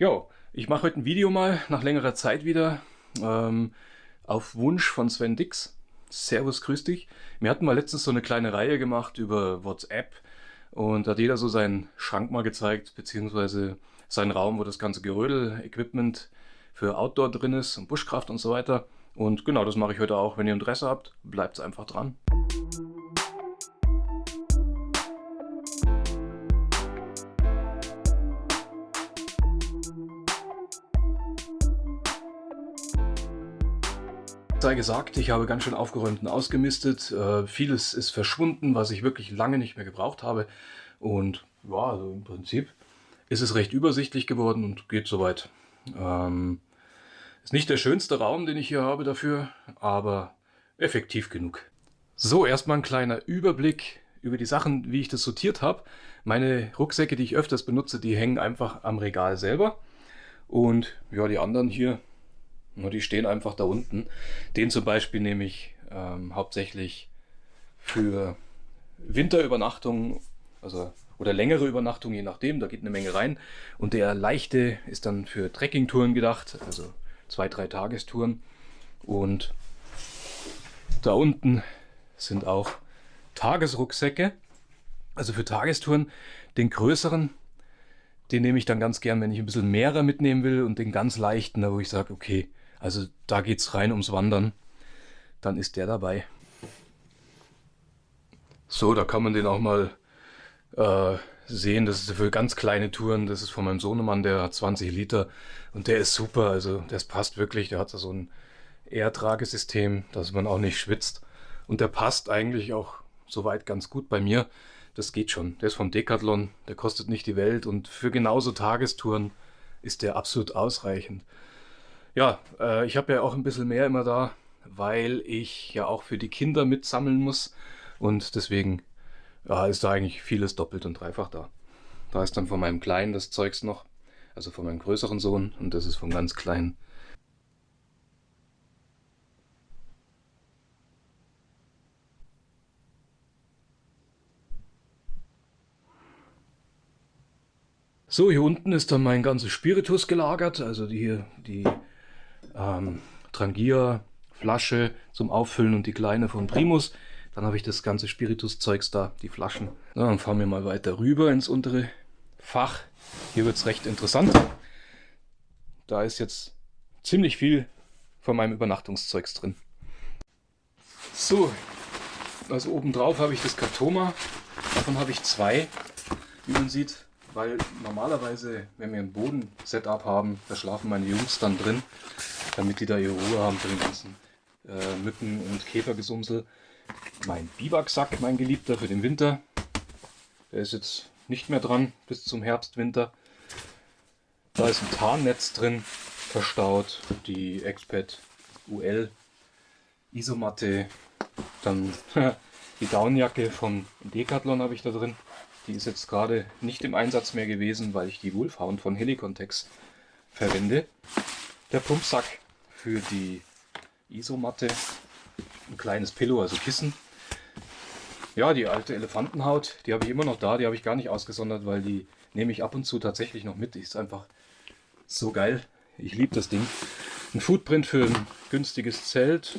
Jo, ich mache heute ein Video mal nach längerer Zeit wieder ähm, auf Wunsch von Sven Dix. Servus, grüß dich. Wir hatten mal letztens so eine kleine Reihe gemacht über WhatsApp und da hat jeder so seinen Schrank mal gezeigt, beziehungsweise seinen Raum, wo das ganze Gerödel-Equipment für Outdoor drin ist und Buschkraft und so weiter. Und genau, das mache ich heute auch. Wenn ihr Interesse habt, bleibt einfach dran. Sei gesagt, ich habe ganz schön aufgeräumt und ausgemistet. Äh, vieles ist verschwunden, was ich wirklich lange nicht mehr gebraucht habe. Und ja, also im Prinzip ist es recht übersichtlich geworden und geht soweit. Ähm, ist nicht der schönste Raum, den ich hier habe dafür, aber effektiv genug. So, erstmal ein kleiner Überblick über die Sachen, wie ich das sortiert habe. Meine Rucksäcke, die ich öfters benutze, die hängen einfach am Regal selber. Und ja, die anderen hier nur die stehen einfach da unten. Den zum Beispiel nehme ich ähm, hauptsächlich für Winterübernachtung, also oder längere Übernachtung, je nachdem, da geht eine Menge rein. Und der leichte ist dann für Trekkingtouren gedacht, also zwei, drei Tagestouren. Und da unten sind auch Tagesrucksäcke, also für Tagestouren. Den größeren, den nehme ich dann ganz gern, wenn ich ein bisschen mehrer mitnehmen will und den ganz leichten, da wo ich sage, okay, also da geht es rein ums Wandern. Dann ist der dabei. So, da kann man den auch mal äh, sehen. Das ist für ganz kleine Touren. Das ist von meinem Sohnemann, der hat 20 Liter. Und der ist super. Also das passt wirklich. Der hat so ein Airtragesystem, dass man auch nicht schwitzt. Und der passt eigentlich auch soweit ganz gut bei mir. Das geht schon. Der ist von Decathlon. Der kostet nicht die Welt. Und für genauso Tagestouren ist der absolut ausreichend. Ja, äh, ich habe ja auch ein bisschen mehr immer da, weil ich ja auch für die Kinder mitsammeln muss. Und deswegen ja, ist da eigentlich vieles doppelt und dreifach da. Da ist dann von meinem Kleinen das Zeugs noch, also von meinem größeren Sohn und das ist vom ganz Kleinen. So, hier unten ist dann mein ganzes Spiritus gelagert, also die hier, die ähm, Trangier Flasche zum Auffüllen und die kleine von Primus. Dann habe ich das ganze Spiritus-Zeugs da, die Flaschen. Ja, dann fahren wir mal weiter rüber ins untere Fach. Hier wird es recht interessant. Da ist jetzt ziemlich viel von meinem Übernachtungszeugs drin. So, also oben drauf habe ich das Katoma. Davon habe ich zwei, wie man sieht weil normalerweise, wenn wir ein Boden-Setup haben, da schlafen meine Jungs dann drin, damit die da ihre Ruhe haben für den ganzen äh, Mücken- und Käfergesumsel. Mein Biwaksack, mein Geliebter, für den Winter. Der ist jetzt nicht mehr dran bis zum Herbst, Winter. Da ist ein Tarnnetz drin, verstaut. Die Expert UL Isomatte. Dann die Downjacke von Decathlon habe ich da drin. Die ist jetzt gerade nicht im Einsatz mehr gewesen, weil ich die Wolfhound von Helicontex verwende. Der Pumpsack für die Isomatte, ein kleines Pillow, also Kissen. Ja, die alte Elefantenhaut, die habe ich immer noch da, die habe ich gar nicht ausgesondert, weil die nehme ich ab und zu tatsächlich noch mit. Die ist einfach so geil. Ich liebe das Ding. Ein Footprint für ein günstiges Zelt,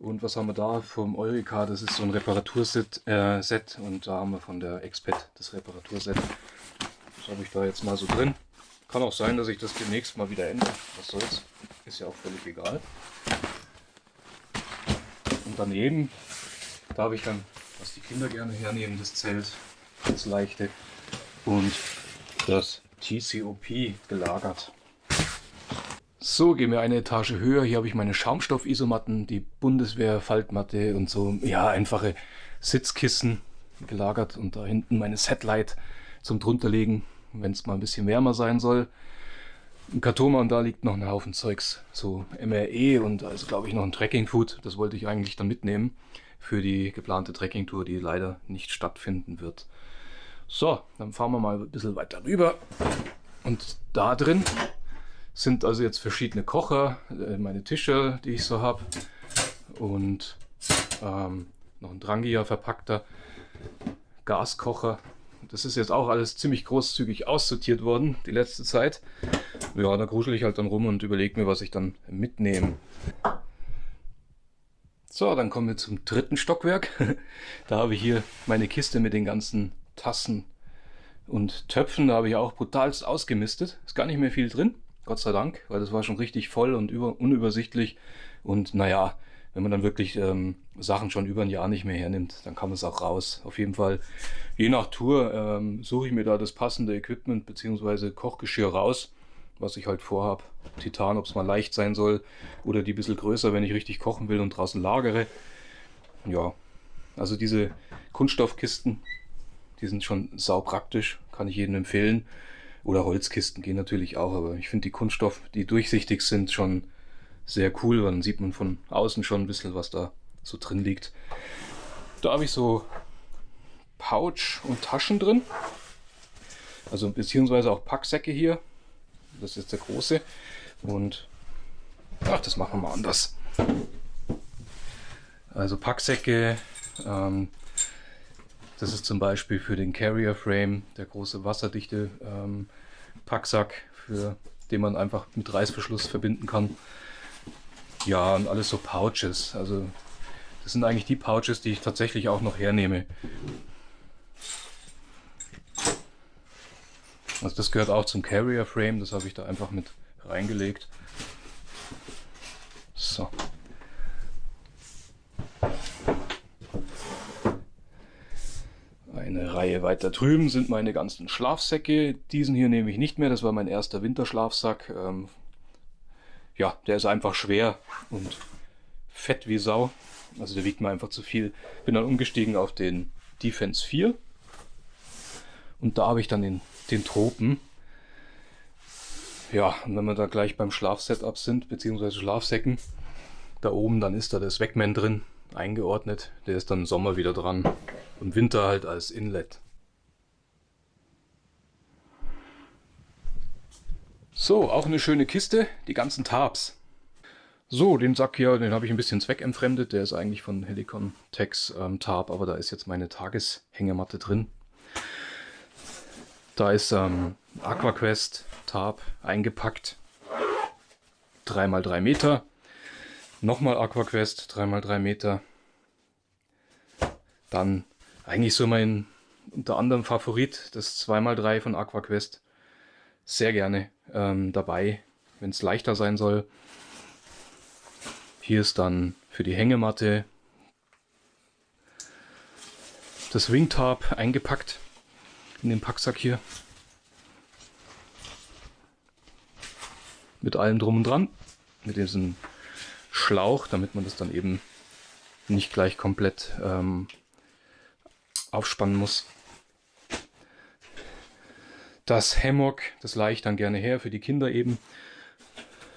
und was haben wir da vom Eureka? Das ist so ein Reparaturset äh, Set und da haben wir von der Expet das Reparaturset. Das habe ich da jetzt mal so drin. Kann auch sein, dass ich das demnächst mal wieder ändere. Was soll's? Ist ja auch völlig egal. Und daneben, da habe ich dann, was die Kinder gerne hernehmen, das Zelt, das leichte und das TCOP gelagert. So, gehen wir eine Etage höher. Hier habe ich meine Schaumstoff-Isomatten, die Bundeswehr-Faltmatte und so, ja, einfache Sitzkissen gelagert und da hinten meine Setlight zum drunterlegen, wenn es mal ein bisschen wärmer sein soll. Ein Kartoma und da liegt noch ein Haufen Zeugs, so MRE und also glaube ich noch ein Trekking-Food. Das wollte ich eigentlich dann mitnehmen für die geplante Trekking-Tour, die leider nicht stattfinden wird. So, dann fahren wir mal ein bisschen weiter rüber und da drin sind also jetzt verschiedene Kocher, äh, meine Tische, die ich so habe und ähm, noch ein Drangia verpackter Gaskocher. Das ist jetzt auch alles ziemlich großzügig aussortiert worden, die letzte Zeit. Ja, da gruschel ich halt dann rum und überlege mir, was ich dann mitnehme. So, dann kommen wir zum dritten Stockwerk. da habe ich hier meine Kiste mit den ganzen Tassen und Töpfen. Da habe ich auch brutalst ausgemistet. Ist gar nicht mehr viel drin, Gott sei Dank, weil das war schon richtig voll und über, unübersichtlich. Und naja, wenn man dann wirklich ähm, Sachen schon über ein Jahr nicht mehr hernimmt, dann kann man es auch raus. Auf jeden Fall, je nach Tour ähm, suche ich mir da das passende Equipment bzw. Kochgeschirr raus, was ich halt vorhabe. Titan, ob es mal leicht sein soll oder die ein bisschen größer, wenn ich richtig kochen will und draußen lagere. Ja, also diese Kunststoffkisten, die sind schon sau praktisch, kann ich jedem empfehlen. Oder Holzkisten gehen natürlich auch, aber ich finde die Kunststoff, die durchsichtig sind, schon sehr cool, dann sieht man von außen schon ein bisschen, was da so drin liegt. Da habe ich so Pouch und Taschen drin. Also beziehungsweise auch Packsäcke hier. Das ist jetzt der große. Und ach, das machen wir mal anders. Also Packsäcke. Ähm, das ist zum Beispiel für den Carrier Frame, der große wasserdichte ähm, Packsack, für den man einfach mit Reißverschluss verbinden kann. Ja, und alles so Pouches. Also das sind eigentlich die Pouches, die ich tatsächlich auch noch hernehme. Also das gehört auch zum Carrier Frame, das habe ich da einfach mit reingelegt. So. Eine Reihe weiter drüben sind meine ganzen Schlafsäcke. Diesen hier nehme ich nicht mehr, das war mein erster Winterschlafsack. Ähm, ja, der ist einfach schwer und fett wie Sau. Also der wiegt mir einfach zu viel. Bin dann umgestiegen auf den Defense 4. Und da habe ich dann den, den Tropen. Ja, und wenn wir da gleich beim Schlafsetup sind, beziehungsweise Schlafsäcken, da oben, dann ist da das Wegman drin, eingeordnet. Der ist dann im Sommer wieder dran. Und Winter halt als Inlet. So, auch eine schöne Kiste, die ganzen Tabs. So, den Sack hier, den habe ich ein bisschen zweckentfremdet. Der ist eigentlich von Helicon Tex ähm, Tab, aber da ist jetzt meine Tageshängematte drin. Da ist ähm, AquaQuest Tab eingepackt. 3x3 Meter. Nochmal AquaQuest 3x3 Meter. Dann eigentlich so mein unter anderem Favorit, das 2x3 von AquaQuest sehr gerne ähm, dabei, wenn es leichter sein soll. Hier ist dann für die Hängematte das Wingtarp eingepackt in den Packsack hier. Mit allem drum und dran. Mit diesem Schlauch, damit man das dann eben nicht gleich komplett ähm, aufspannen muss. Das Hammock, das leihe ich dann gerne her für die Kinder eben.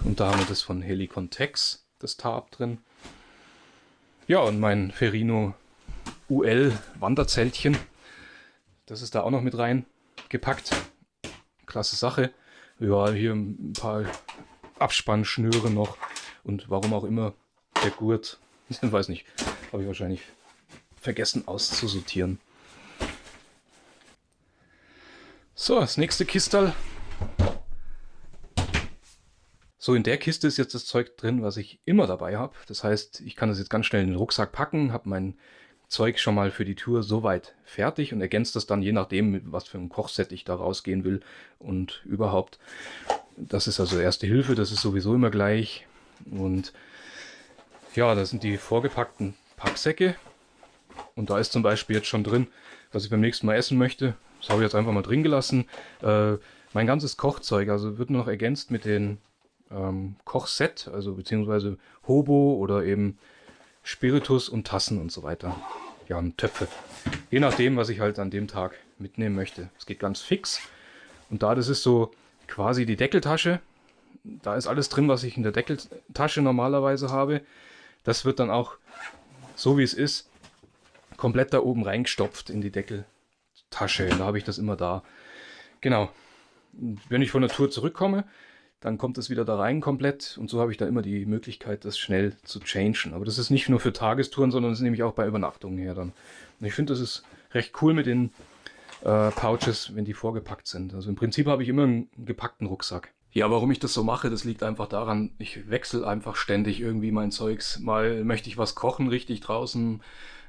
Und da haben wir das von Helicon Tex, das Tarp drin. Ja, und mein Ferino UL Wanderzeltchen. Das ist da auch noch mit rein gepackt. Klasse Sache. Ja, hier ein paar Abspannschnüre noch. Und warum auch immer der Gurt. Ich weiß nicht. Habe ich wahrscheinlich vergessen auszusortieren. So, das nächste Kistal. So, in der Kiste ist jetzt das Zeug drin, was ich immer dabei habe. Das heißt, ich kann das jetzt ganz schnell in den Rucksack packen, habe mein Zeug schon mal für die Tour soweit fertig und ergänzt das dann je nachdem, was für ein Kochset ich da rausgehen will und überhaupt. Das ist also Erste Hilfe, das ist sowieso immer gleich. Und ja, das sind die vorgepackten Packsäcke. Und da ist zum Beispiel jetzt schon drin, was ich beim nächsten Mal essen möchte. Das habe ich jetzt einfach mal drin gelassen. Äh, mein ganzes Kochzeug, also wird nur noch ergänzt mit den ähm, Kochset, also beziehungsweise Hobo oder eben Spiritus und Tassen und so weiter. Ja, und Töpfe. Je nachdem, was ich halt an dem Tag mitnehmen möchte. Es geht ganz fix. Und da das ist so quasi die Deckeltasche, da ist alles drin, was ich in der Deckeltasche normalerweise habe. Das wird dann auch, so wie es ist, komplett da oben reingestopft in die Deckel, Tasche. Da habe ich das immer da. Genau. Wenn ich von der Tour zurückkomme, dann kommt es wieder da rein komplett und so habe ich da immer die Möglichkeit, das schnell zu changen. Aber das ist nicht nur für Tagestouren, sondern das nehme ich auch bei Übernachtungen her dann. Und ich finde, das ist recht cool mit den äh, Pouches, wenn die vorgepackt sind. Also im Prinzip habe ich immer einen gepackten Rucksack. Ja, warum ich das so mache, das liegt einfach daran, ich wechsle einfach ständig irgendwie mein Zeugs. Mal möchte ich was kochen richtig draußen,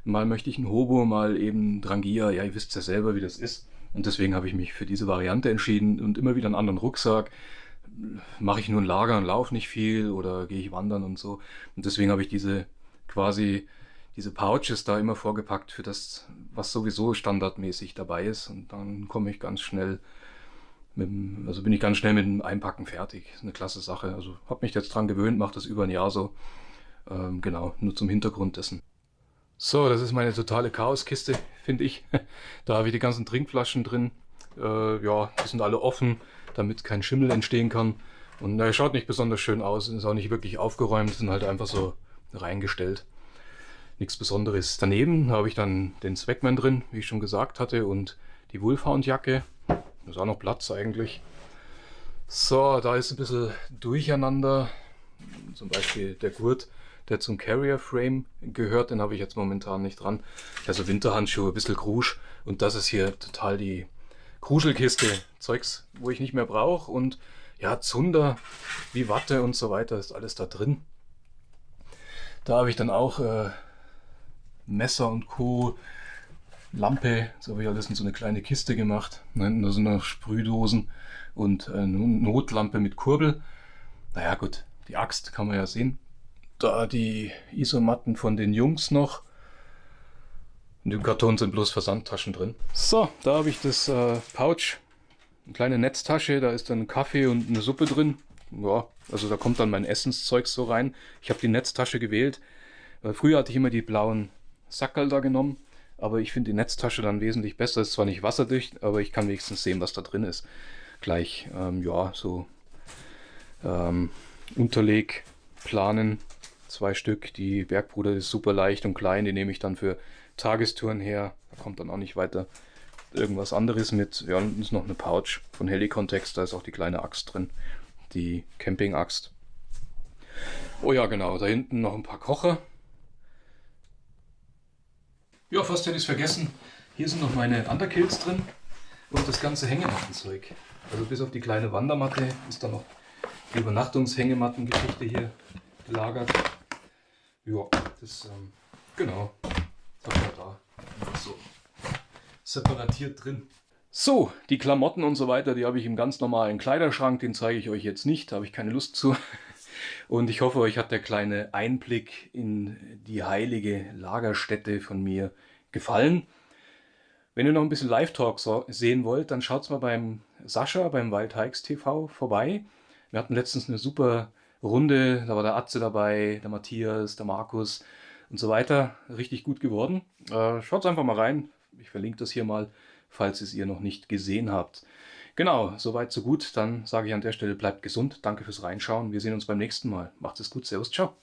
mal möchte ich ein Hobo, mal eben Drangia. Ja, ihr wisst ja selber, wie das ist. Und deswegen habe ich mich für diese Variante entschieden und immer wieder einen anderen Rucksack. Mache ich nur ein Lager und laufe nicht viel oder gehe ich wandern und so. Und deswegen habe ich diese quasi diese Pouches da immer vorgepackt für das, was sowieso standardmäßig dabei ist. Und dann komme ich ganz schnell, mit also bin ich ganz schnell mit dem Einpacken fertig. Ist eine klasse Sache. Also habe mich jetzt dran gewöhnt, mache das über ein Jahr so. Ähm, genau, nur zum Hintergrund dessen. So, das ist meine totale Chaoskiste, finde ich. Da habe ich die ganzen Trinkflaschen drin. Äh, ja, die sind alle offen, damit kein Schimmel entstehen kann. Und er schaut nicht besonders schön aus, ist auch nicht wirklich aufgeräumt, sind halt einfach so reingestellt nichts Besonderes. Daneben habe ich dann den Swagman drin, wie ich schon gesagt hatte, und die Wolfhound-Jacke. Da ist auch noch Platz eigentlich. So, da ist ein bisschen durcheinander. Zum Beispiel der Gurt, der zum Carrier Frame gehört, den habe ich jetzt momentan nicht dran. Also Winterhandschuhe, ein bisschen Krusch. Und das ist hier total die Kruschelkiste. Zeugs, wo ich nicht mehr brauche. Und ja, Zunder wie Watte und so weiter ist alles da drin. Da habe ich dann auch äh, Messer und Co. Lampe, so habe ich alles in so eine kleine Kiste gemacht. Da sind noch Sprühdosen und eine Notlampe mit Kurbel. Naja gut, die Axt kann man ja sehen. Da die Isomatten von den Jungs noch. In dem Karton sind bloß Versandtaschen drin. So, da habe ich das äh, Pouch. Eine kleine Netztasche, da ist dann Kaffee und eine Suppe drin. Ja, also da kommt dann mein Essenszeug so rein. Ich habe die Netztasche gewählt. Weil früher hatte ich immer die blauen Sackerl da genommen. Aber ich finde die Netztasche dann wesentlich besser. Ist zwar nicht wasserdicht, aber ich kann wenigstens sehen, was da drin ist. Gleich, ähm, ja, so ähm, Unterleg planen. Zwei Stück. Die Bergbruder ist super leicht und klein. Die nehme ich dann für Tagestouren her. Da kommt dann auch nicht weiter irgendwas anderes mit. Ja, und ist noch eine Pouch von Helicontext. Da ist auch die kleine Axt drin. Die Camping-Axt. Oh ja, genau. Da hinten noch ein paar Kocher. Ja, fast hätte ich es vergessen. Hier sind noch meine Underkills drin und das ganze Hängemattenzeug. Also bis auf die kleine Wandermatte ist da noch die Übernachtungshängemattengeschichte hier gelagert. Ja, das, ähm, genau, das habe ich da einfach so separatiert drin. So, die Klamotten und so weiter, die habe ich im ganz normalen Kleiderschrank, den zeige ich euch jetzt nicht, da habe ich keine Lust zu. Und ich hoffe, euch hat der kleine Einblick in die heilige Lagerstätte von mir gefallen. Wenn ihr noch ein bisschen Live-Talk sehen wollt, dann schaut mal beim Sascha, beim Wild Hikes TV vorbei. Wir hatten letztens eine super Runde, da war der Atze dabei, der Matthias, der Markus und so weiter. Richtig gut geworden. Äh, schaut einfach mal rein. Ich verlinke das hier mal, falls es ihr noch nicht gesehen habt. Genau, soweit so gut. Dann sage ich an der Stelle, bleibt gesund. Danke fürs Reinschauen. Wir sehen uns beim nächsten Mal. Macht es gut. Servus, ciao.